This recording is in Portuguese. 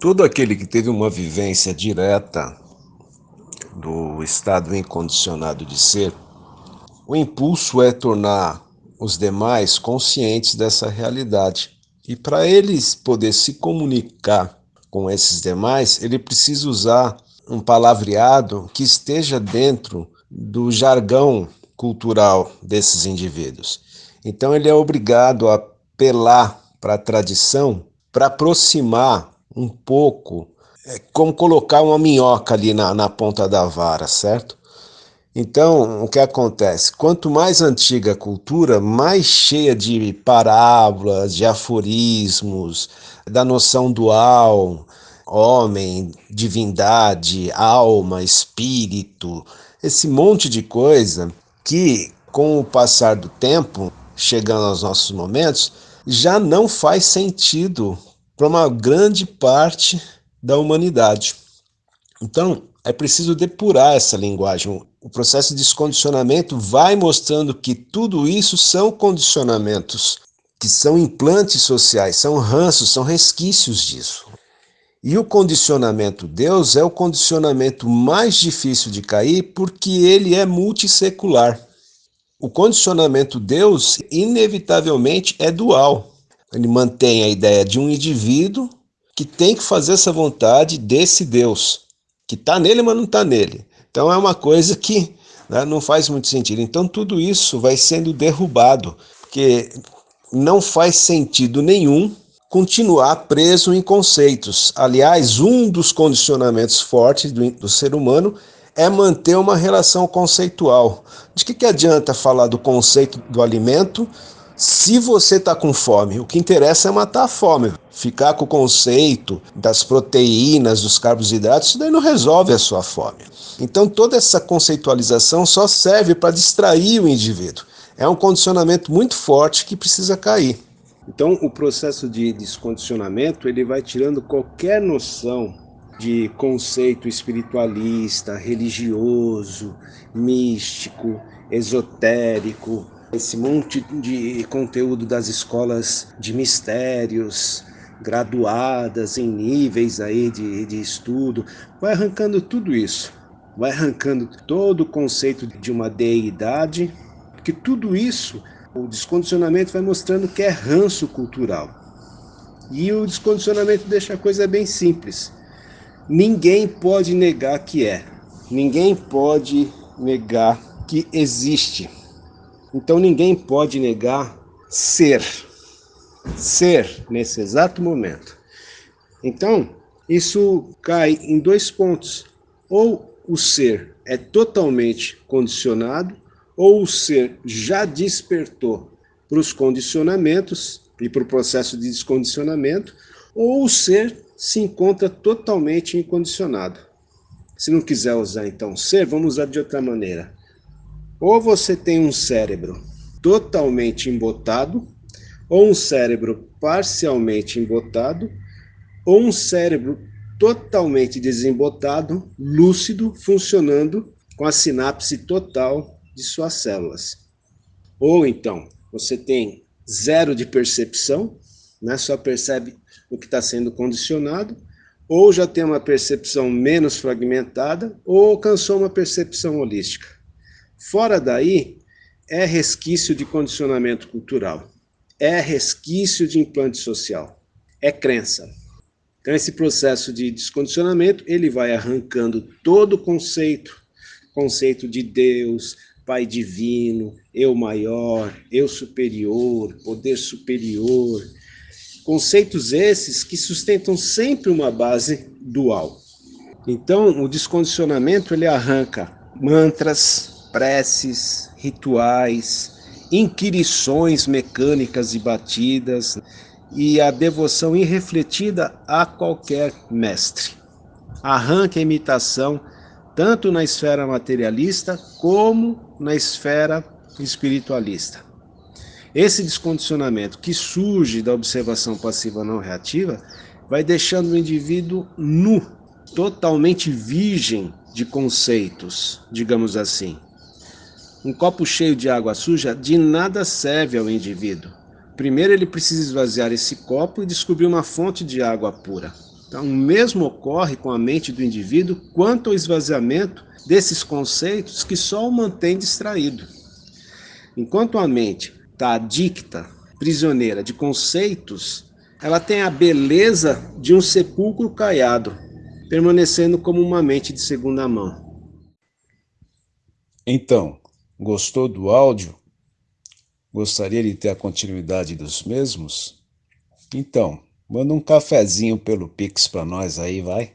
Todo aquele que teve uma vivência direta do estado incondicionado de ser, o impulso é tornar os demais conscientes dessa realidade. E para eles poder se comunicar com esses demais, ele precisa usar um palavreado que esteja dentro do jargão cultural desses indivíduos. Então ele é obrigado a apelar para a tradição para aproximar um pouco, é como colocar uma minhoca ali na, na ponta da vara, certo? Então, o que acontece? Quanto mais antiga a cultura, mais cheia de parábolas, de aforismos, da noção dual, homem, divindade, alma, espírito, esse monte de coisa que, com o passar do tempo, chegando aos nossos momentos, já não faz sentido para uma grande parte da humanidade. Então, é preciso depurar essa linguagem. O processo de descondicionamento vai mostrando que tudo isso são condicionamentos, que são implantes sociais, são ranços, são resquícios disso. E o condicionamento Deus é o condicionamento mais difícil de cair porque ele é multissecular. O condicionamento Deus, inevitavelmente, é dual. Ele mantém a ideia de um indivíduo que tem que fazer essa vontade desse Deus, que está nele, mas não está nele. Então é uma coisa que né, não faz muito sentido. Então tudo isso vai sendo derrubado, porque não faz sentido nenhum continuar preso em conceitos. Aliás, um dos condicionamentos fortes do, do ser humano é manter uma relação conceitual. De que, que adianta falar do conceito do alimento se você está com fome, o que interessa é matar a fome. Ficar com o conceito das proteínas, dos carboidratos, isso daí não resolve a sua fome. Então toda essa conceitualização só serve para distrair o indivíduo. É um condicionamento muito forte que precisa cair. Então o processo de descondicionamento ele vai tirando qualquer noção de conceito espiritualista, religioso, místico, esotérico, esse monte de conteúdo das escolas de mistérios, graduadas em níveis aí de, de estudo, vai arrancando tudo isso, vai arrancando todo o conceito de uma deidade, que tudo isso, o descondicionamento vai mostrando que é ranço cultural. E o descondicionamento deixa a coisa bem simples. Ninguém pode negar que é. Ninguém pode negar que existe. Então ninguém pode negar ser. Ser nesse exato momento. Então, isso cai em dois pontos. Ou o ser é totalmente condicionado, ou o ser já despertou para os condicionamentos e para o processo de descondicionamento, ou o ser se encontra totalmente incondicionado. Se não quiser usar então ser, vamos usar de outra maneira. Ou você tem um cérebro totalmente embotado, ou um cérebro parcialmente embotado, ou um cérebro totalmente desembotado, lúcido, funcionando com a sinapse total de suas células. Ou então, você tem zero de percepção, né? só percebe o que está sendo condicionado, ou já tem uma percepção menos fragmentada, ou alcançou uma percepção holística. Fora daí, é resquício de condicionamento cultural, é resquício de implante social, é crença. Então esse processo de descondicionamento, ele vai arrancando todo o conceito, conceito de Deus, Pai divino, eu maior, eu superior, poder superior, conceitos esses que sustentam sempre uma base dual. Então, o descondicionamento ele arranca mantras, preces, rituais, inquirições mecânicas e batidas e a devoção irrefletida a qualquer mestre. Arranque a imitação tanto na esfera materialista como na esfera espiritualista. Esse descondicionamento que surge da observação passiva não reativa vai deixando o indivíduo nu, totalmente virgem de conceitos, digamos assim. Um copo cheio de água suja de nada serve ao indivíduo. Primeiro ele precisa esvaziar esse copo e descobrir uma fonte de água pura. Então, o mesmo ocorre com a mente do indivíduo quanto ao esvaziamento desses conceitos que só o mantém distraído. Enquanto a mente está adicta, prisioneira de conceitos, ela tem a beleza de um sepulcro caiado, permanecendo como uma mente de segunda mão. Então, gostou do áudio? Gostaria de ter a continuidade dos mesmos? Então, manda um cafezinho pelo Pix para nós aí, vai.